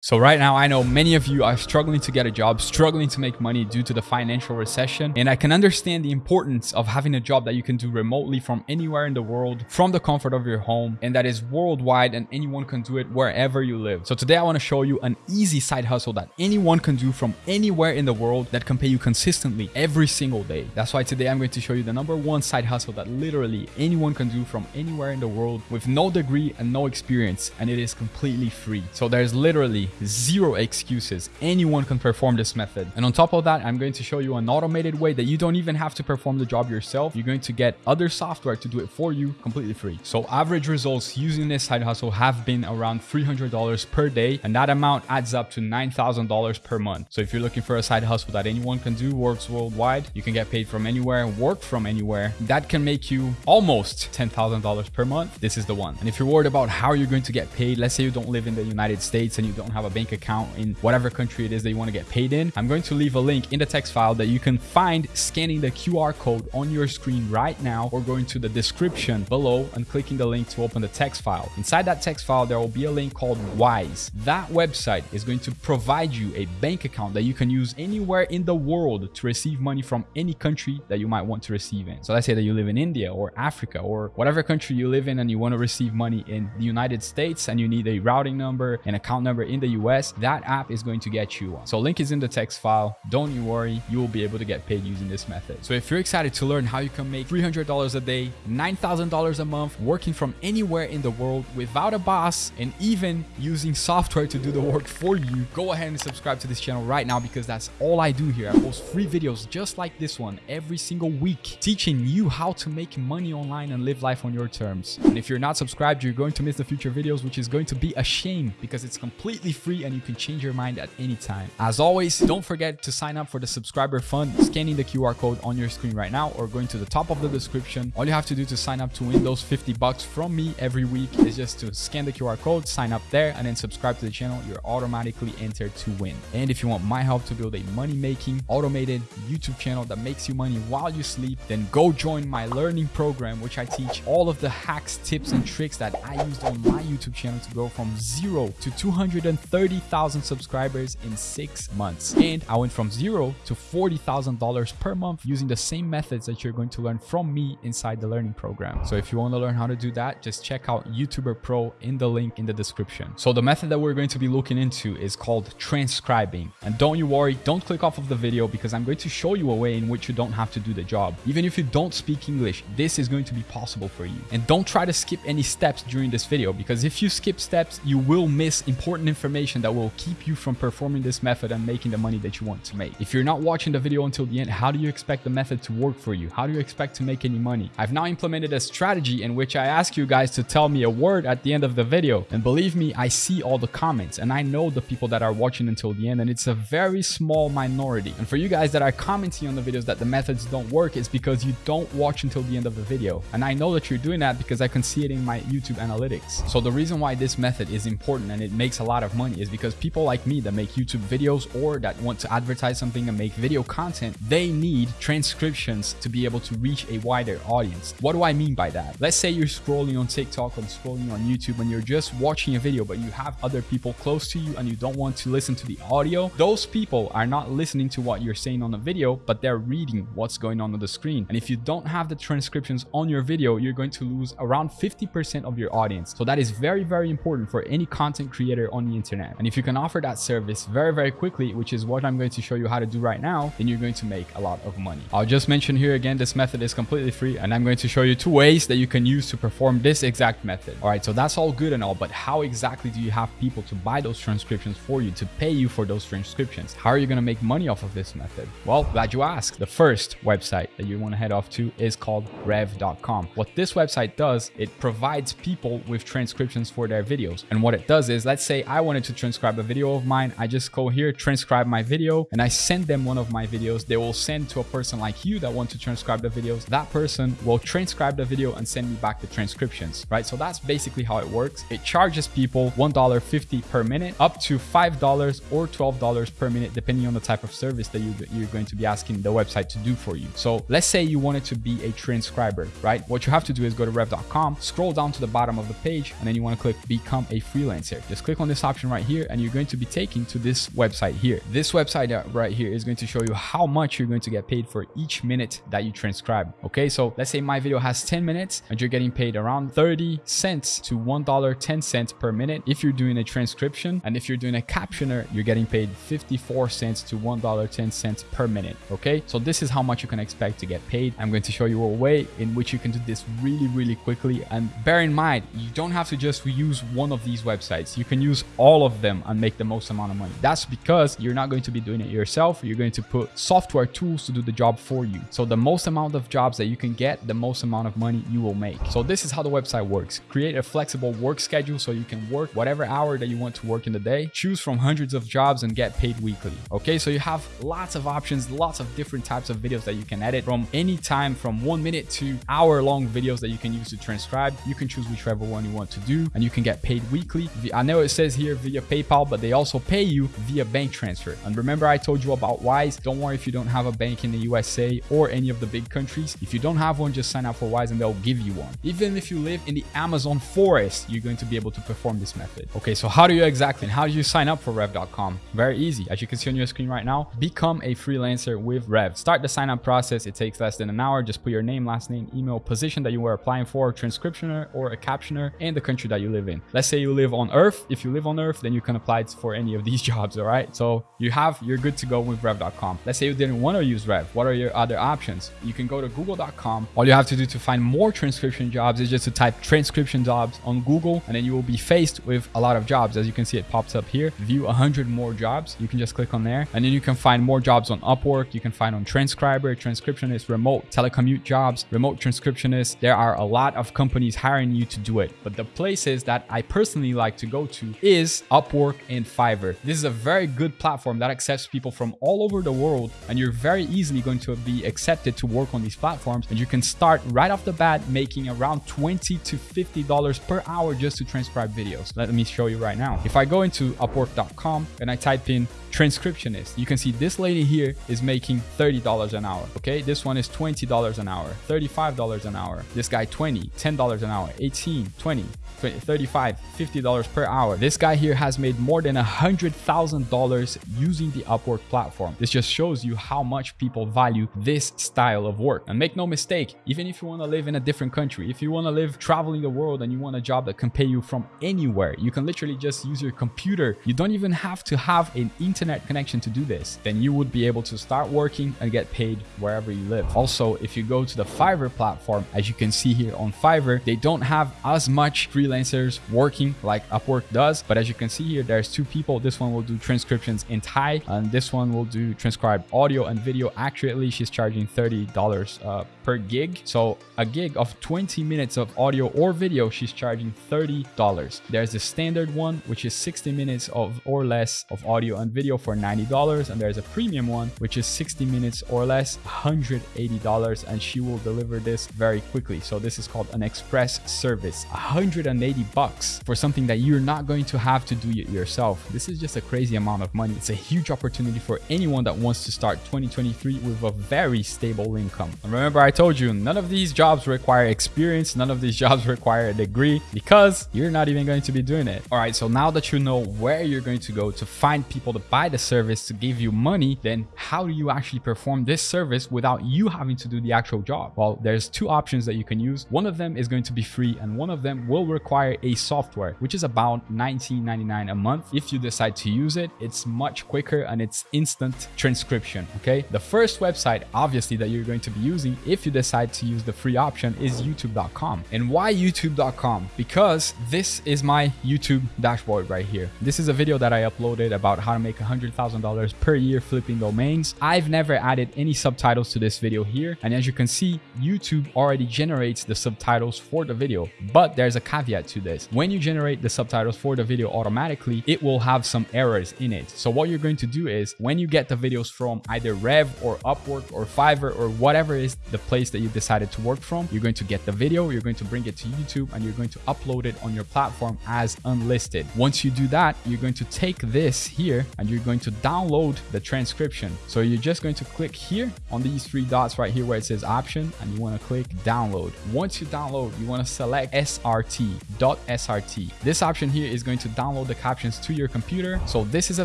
So right now, I know many of you are struggling to get a job, struggling to make money due to the financial recession. And I can understand the importance of having a job that you can do remotely from anywhere in the world, from the comfort of your home, and that is worldwide and anyone can do it wherever you live. So today I want to show you an easy side hustle that anyone can do from anywhere in the world that can pay you consistently every single day. That's why today I'm going to show you the number one side hustle that literally anyone can do from anywhere in the world with no degree and no experience. And it is completely free. So there's literally zero excuses. Anyone can perform this method. And on top of that, I'm going to show you an automated way that you don't even have to perform the job yourself. You're going to get other software to do it for you completely free. So average results using this side hustle have been around $300 per day. And that amount adds up to $9,000 per month. So if you're looking for a side hustle that anyone can do, works worldwide, you can get paid from anywhere, work from anywhere, that can make you almost $10,000 per month. This is the one. And if you're worried about how you're going to get paid, let's say you don't live in the United States and you don't have a bank account in whatever country it is that you want to get paid in, I'm going to leave a link in the text file that you can find scanning the QR code on your screen right now or going to the description below and clicking the link to open the text file. Inside that text file, there will be a link called Wise. That website is going to provide you a bank account that you can use anywhere in the world to receive money from any country that you might want to receive in. So let's say that you live in India or Africa or whatever country you live in and you want to receive money in the United States and you need a routing number, an account number in the US that app is going to get you one. So link is in the text file. Don't you worry, you will be able to get paid using this method. So if you're excited to learn how you can make $300 a day, $9,000 a month, working from anywhere in the world without a boss, and even using software to do the work for you, go ahead and subscribe to this channel right now because that's all I do here. I post free videos just like this one every single week, teaching you how to make money online and live life on your terms. And if you're not subscribed, you're going to miss the future videos, which is going to be a shame because it's completely free and you can change your mind at any time. As always, don't forget to sign up for the subscriber fund, scanning the QR code on your screen right now or going to the top of the description. All you have to do to sign up to win those 50 bucks from me every week is just to scan the QR code, sign up there, and then subscribe to the channel. You're automatically entered to win. And if you want my help to build a money-making, automated YouTube channel that makes you money while you sleep, then go join my learning program, which I teach all of the hacks, tips, and tricks that I used on my YouTube channel to go from zero to 230 1,000 subscribers in six months. And I went from zero to $40,000 per month using the same methods that you're going to learn from me inside the learning program. So if you want to learn how to do that, just check out YouTuber Pro in the link in the description. So the method that we're going to be looking into is called transcribing. And don't you worry, don't click off of the video because I'm going to show you a way in which you don't have to do the job. Even if you don't speak English, this is going to be possible for you. And don't try to skip any steps during this video because if you skip steps, you will miss important information that will keep you from performing this method and making the money that you want to make. If you're not watching the video until the end, how do you expect the method to work for you? How do you expect to make any money? I've now implemented a strategy in which I ask you guys to tell me a word at the end of the video. And believe me, I see all the comments and I know the people that are watching until the end and it's a very small minority. And for you guys that are commenting on the videos that the methods don't work, it's because you don't watch until the end of the video. And I know that you're doing that because I can see it in my YouTube analytics. So the reason why this method is important and it makes a lot of money is because people like me that make YouTube videos or that want to advertise something and make video content, they need transcriptions to be able to reach a wider audience. What do I mean by that? Let's say you're scrolling on TikTok or scrolling on YouTube and you're just watching a video, but you have other people close to you and you don't want to listen to the audio. Those people are not listening to what you're saying on the video, but they're reading what's going on on the screen. And if you don't have the transcriptions on your video, you're going to lose around 50% of your audience. So that is very, very important for any content creator on the internet. And if you can offer that service very, very quickly, which is what I'm going to show you how to do right now, then you're going to make a lot of money. I'll just mention here again, this method is completely free and I'm going to show you two ways that you can use to perform this exact method. All right, so that's all good and all, but how exactly do you have people to buy those transcriptions for you, to pay you for those transcriptions? How are you going to make money off of this method? Well, glad you asked. The first website that you want to head off to is called rev.com. What this website does, it provides people with transcriptions for their videos. And what it does is, let's say I wanted to transcribe a video of mine. I just go here, transcribe my video, and I send them one of my videos. They will send to a person like you that want to transcribe the videos. That person will transcribe the video and send me back the transcriptions, right? So that's basically how it works. It charges people $1.50 per minute, up to $5 or $12 per minute, depending on the type of service that you, you're going to be asking the website to do for you. So let's say you wanted to be a transcriber, right? What you have to do is go to rev.com, scroll down to the bottom of the page, and then you want to click become a freelancer. Just click on this option right here and you're going to be taken to this website here. This website uh, right here is going to show you how much you're going to get paid for each minute that you transcribe. Okay, so let's say my video has 10 minutes and you're getting paid around 30 cents to $1.10 per minute if you're doing a transcription. And if you're doing a captioner, you're getting paid 54 cents to $1.10 per minute. Okay, so this is how much you can expect to get paid. I'm going to show you a way in which you can do this really, really quickly. And bear in mind, you don't have to just use one of these websites. You can use all of them and make the most amount of money. That's because you're not going to be doing it yourself. You're going to put software tools to do the job for you. So the most amount of jobs that you can get, the most amount of money you will make. So this is how the website works. Create a flexible work schedule so you can work whatever hour that you want to work in the day. Choose from hundreds of jobs and get paid weekly. Okay, so you have lots of options, lots of different types of videos that you can edit from any time from one minute to hour long videos that you can use to transcribe. You can choose whichever one you want to do and you can get paid weekly. I know it says here via PayPal, but they also pay you via bank transfer. And remember I told you about Wise. Don't worry if you don't have a bank in the USA or any of the big countries. If you don't have one, just sign up for Wise and they'll give you one. Even if you live in the Amazon forest, you're going to be able to perform this method. Okay, so how do you exactly, and how do you sign up for Rev.com? Very easy. As you can see on your screen right now, become a freelancer with Rev. Start the sign up process. It takes less than an hour. Just put your name, last name, email, position that you were applying for, transcriptioner or a captioner, and the country that you live in. Let's say you live on Earth. If you live on Earth, then you can apply it for any of these jobs, all right? So you have, you're good to go with Rev.com. Let's say you didn't want to use Rev. What are your other options? You can go to google.com. All you have to do to find more transcription jobs is just to type transcription jobs on Google, and then you will be faced with a lot of jobs. As you can see, it pops up here. View 100 more jobs. You can just click on there, and then you can find more jobs on Upwork. You can find on transcriber, transcriptionist, remote telecommute jobs, remote transcriptionist. There are a lot of companies hiring you to do it. But the places that I personally like to go to is Upwork and Fiverr. This is a very good platform that accepts people from all over the world, and you're very easily going to be accepted to work on these platforms. And you can start right off the bat making around 20 to $50 per hour just to transcribe videos. Let me show you right now. If I go into upwork.com and I type in transcriptionist, you can see this lady here is making $30 an hour. Okay, this one is $20 an hour, $35 an hour. This guy 20, $10 an hour, 18, 20, 35 $50 per hour. This guy here has made more than a $100,000 using the Upwork platform. This just shows you how much people value this style of work. And make no mistake, even if you want to live in a different country, if you want to live traveling the world and you want a job that can pay you from anywhere, you can literally just use your computer. You don't even have to have an internet connection to do this. Then you would be able to start working and get paid wherever you live. Also, if you go to the Fiverr platform, as you can see here on Fiverr, they don't have as much freelancers working like Upwork does. But as you can see here, there's two people. This one will do transcriptions in Thai and this one will do transcribe audio and video accurately. She's charging $30 uh, per gig. So a gig of 20 minutes of audio or video, she's charging $30. There's the standard one, which is 60 minutes of or less of audio and video for $90. And there's a premium one, which is 60 minutes or less, $180. And she will deliver this very quickly. So this is called an express service, 180 bucks for something that you're not going to have to do it yourself. This is just a crazy amount of money. It's a huge opportunity for anyone that wants to start 2023 with a very stable income. And remember, I told you, none of these jobs require experience. None of these jobs require a degree because you're not even going to be doing it. All right, so now that you know where you're going to go to find people to buy the service to give you money, then how do you actually perform this service without you having to do the actual job? Well, there's two options that you can use. One of them is going to be free and one of them will require a software, which is about $19.99 a month. If you decide to use it, it's much quicker and it's instant transcription, okay? The first website, obviously, that you're going to be using if you decide to use the free option is youtube.com. And why youtube.com? Because this is my YouTube dashboard right here. This is a video that I uploaded about how to make $100,000 per year flipping domains. I've never added any subtitles to this video here. And as you can see, YouTube already generates the subtitles for the video, but there's a caveat to this. When you generate the subtitles for the video automatically, it will have some errors in it. So what you're going to do is when you get the videos from either Rev or Upwork or Fiverr or whatever is the place that you decided to work from, you're going to get the video, you're going to bring it to YouTube and you're going to upload it on your platform as unlisted. Once you do that, you're going to take this here and you're going to download the transcription. So you're just going to click here on these three dots right here where it says option and you want to click download. Once you download, you want to select SRT, .srt. This option here is going to download the captions to your computer. So this is a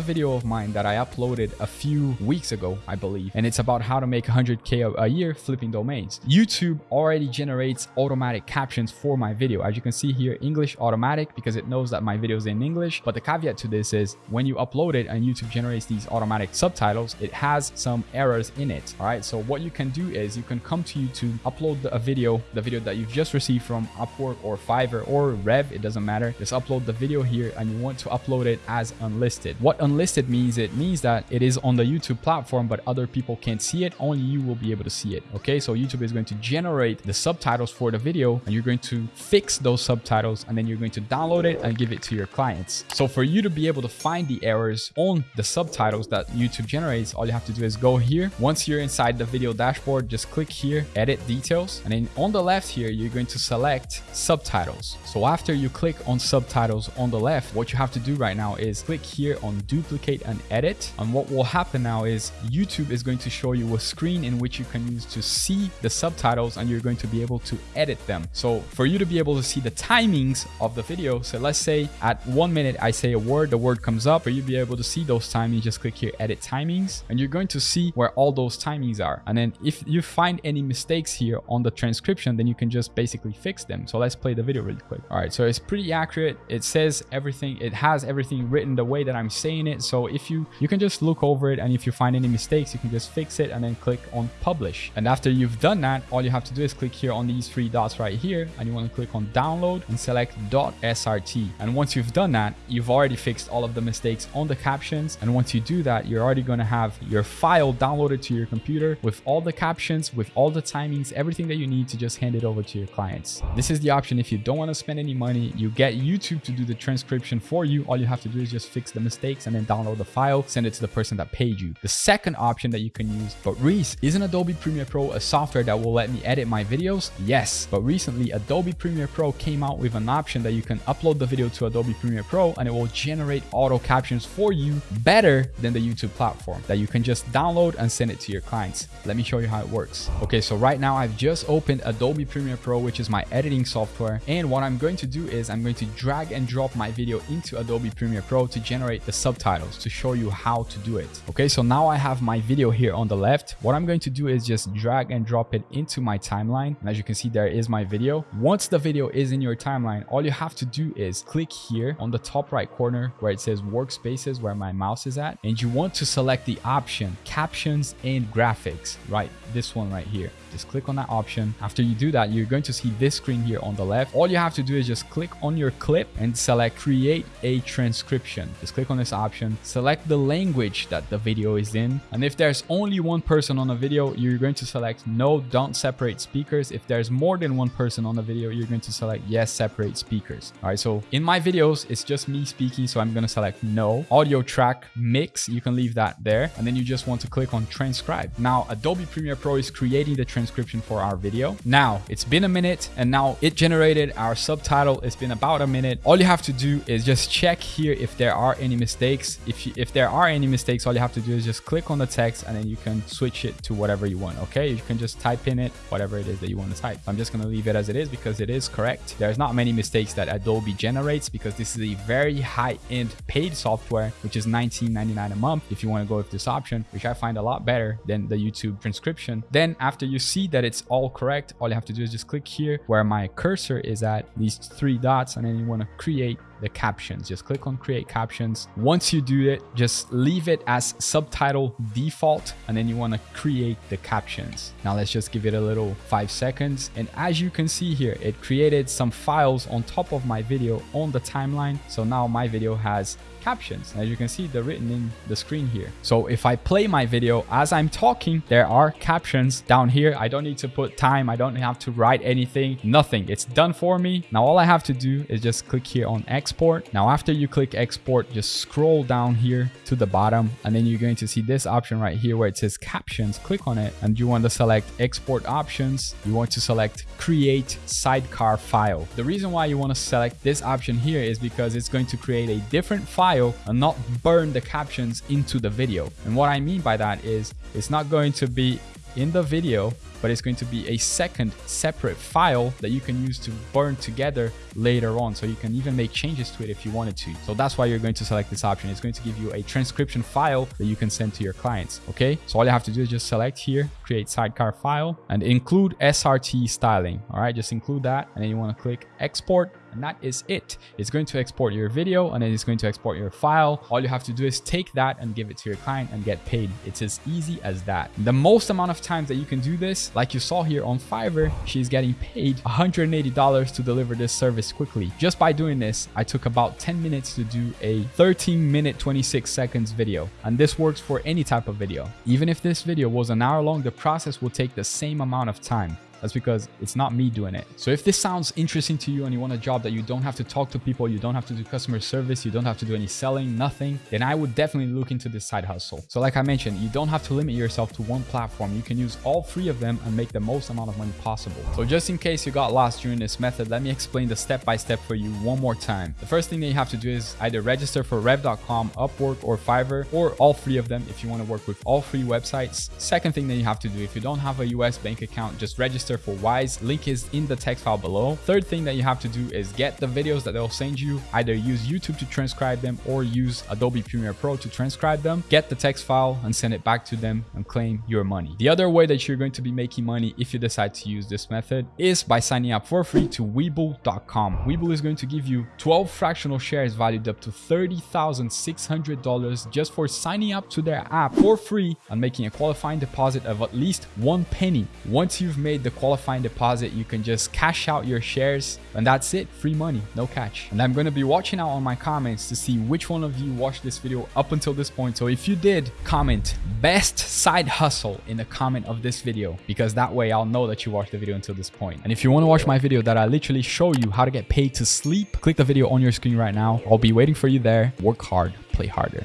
video of mine that I uploaded a few weeks ago, I believe, and it's about how to make 100k a year flipping domains. YouTube already generates automatic captions for my video. As you can see here, English automatic because it knows that my video is in English. But the caveat to this is when you upload it and YouTube generates these automatic subtitles, it has some errors in it. All right. So what you can do is you can come to YouTube, upload a video, the video that you've just received from Upwork or Fiverr or Rev, it doesn't matter. Just upload the video here and you want to upload it as unlisted. What unlisted means, it means that it is on the YouTube platform, but other people can't see it. Only you will be able to see it. Okay. So YouTube is going to generate the subtitles for the video and you're going to fix those subtitles and then you're going to download it and give it to your clients. So for you to be able to find the errors on the subtitles that YouTube generates, all you have to do is go here. Once you're inside the video dashboard, just click here, edit details. And then on the left here, you're going to select subtitles. So after you click on subtitles on the left, what you have to do right now is click here on duplicate and edit. And what will happen now is YouTube is going to show you a screen in which you can use to see the subtitles and you're going to be able to edit them. So for you to be able to see the timings of the video, so let's say at one minute I say a word, the word comes up. For you to be able to see those timings, just click here, edit timings, and you're going to see where all those timings are. And then if you find any mistakes here on the transcription, then you can just basically fix them. So let's play the video really quick. All right, so it's pretty accurate. It says everything, it has everything written the way that I'm saying it. So if you, you can just look over it and if you find any mistakes, you can just fix it and then click on publish. And after you've done that, all you have to do is click here on these three dots right here and you want to click on download and select .srt. And once you've done that, you've already fixed all of the mistakes on the captions. And once you do that, you're already going to have your file downloaded to your computer with all the captions, with all the timings, everything that you need to just hand it over to your clients. This is the option if you don't want to spend any money, you get YouTube to do the transcription for you. All you have to do is just fix the mistakes and then download the file, send it to the person that paid you. The second option that you can use, but Reese, isn't Adobe Premiere Pro a software that will let me edit my videos? Yes, but recently Adobe Premiere Pro came out with an option that you can upload the video to Adobe Premiere Pro and it will generate auto captions for you better than the YouTube platform that you can just download and send it to your clients. Let me show you how it works. Okay, so right now I've just opened Adobe Premiere Pro, which is my editing software. And what I'm going to do is I'm going to drag and drop my video into Adobe Premiere Pro to generate the subtitles to show you how to do it. Okay, so now I have my video here on the left. What I'm going to do is just drag and drop it into my timeline. And as you can see, there is my video. Once the video is in your timeline, all you have to do is click here on the top right corner where it says workspaces where my mouse is at. And you want to select the option captions and graphics, right? This one right here. Just click on that option. After you do that, you're going to see this screen here on the left. All you have to do is just click on your clip and select create a transcription. Just click on this option, select the language that the video is in. And if there's only one person on the video, you're going to select no, don't separate speakers. If there's more than one person on the video, you're going to select yes, separate speakers. All right, so in my videos, it's just me speaking. So I'm going to select no. Audio track mix, you can leave that there. And then you just want to click on transcribe. Now, Adobe Premiere Pro is creating the transcription for our video. Now, it's been a minute and now it generated our subtitle. It's been about a minute. All you have to do is just check here if there are any mistakes. If, you, if there are any mistakes, all you have to do is just click on the text and then you can switch it to whatever you want, okay? You can just type in it, whatever it is that you want to type. I'm just going to leave it as it is because it is correct. There's not many mistakes that Adobe generates because this is a very high-end paid software, which is $19.99 a month if you want to go with this option, which I find a lot better than the YouTube transcription. Then after you see that it's all correct, all you have to do is just click here where my cursor is at, these three dots, and then you want to create the captions. Just click on create captions. Once you do it, just leave it as subtitle default and then you want to create the captions. Now let's just give it a little five seconds. And as you can see here, it created some files on top of my video on the timeline. So now my video has captions. As you can see, they're written in the screen here. So if I play my video as I'm talking, there are captions down here. I don't need to put time. I don't have to write anything, nothing. It's done for me. Now all I have to do is just click here on export. Now after you click export, just scroll down here to the bottom and then you're going to see this option right here where it says captions. Click on it and you want to select export options. You want to select create sidecar file. The reason why you want to select this option here is because it's going to create a different file file and not burn the captions into the video. And what I mean by that is it's not going to be in the video, but it's going to be a second separate file that you can use to burn together later on. So you can even make changes to it if you wanted to. So that's why you're going to select this option. It's going to give you a transcription file that you can send to your clients. Okay. So all you have to do is just select here, create sidecar file and include SRT styling. All right. Just include that. And then you want to click export and that is it. It's going to export your video and then it's going to export your file. All you have to do is take that and give it to your client and get paid. It's as easy as that. The most amount of times that you can do this, like you saw here on Fiverr, she's getting paid $180 to deliver this service quickly. Just by doing this, I took about 10 minutes to do a 13 minute 26 seconds video. And this works for any type of video. Even if this video was an hour long, the process will take the same amount of time. That's because it's not me doing it. So if this sounds interesting to you and you want a job that you don't have to talk to people, you don't have to do customer service, you don't have to do any selling, nothing, then I would definitely look into this side hustle. So like I mentioned, you don't have to limit yourself to one platform. You can use all three of them and make the most amount of money possible. So just in case you got lost during this method, let me explain the step-by-step -step for you one more time. The first thing that you have to do is either register for rev.com, Upwork, or Fiverr, or all three of them if you want to work with all three websites. Second thing that you have to do, if you don't have a US bank account, just register for Wise. Link is in the text file below. Third thing that you have to do is get the videos that they'll send you. Either use YouTube to transcribe them or use Adobe Premiere Pro to transcribe them. Get the text file and send it back to them and claim your money. The other way that you're going to be making money if you decide to use this method is by signing up for free to Webull.com. Webull is going to give you 12 fractional shares valued up to $30,600 just for signing up to their app for free and making a qualifying deposit of at least one penny. Once you've made the qualifying deposit, you can just cash out your shares and that's it. Free money, no catch. And I'm going to be watching out on my comments to see which one of you watched this video up until this point. So if you did, comment best side hustle in the comment of this video because that way I'll know that you watched the video until this point. And if you want to watch my video that I literally show you how to get paid to sleep, click the video on your screen right now. I'll be waiting for you there. Work hard, play harder.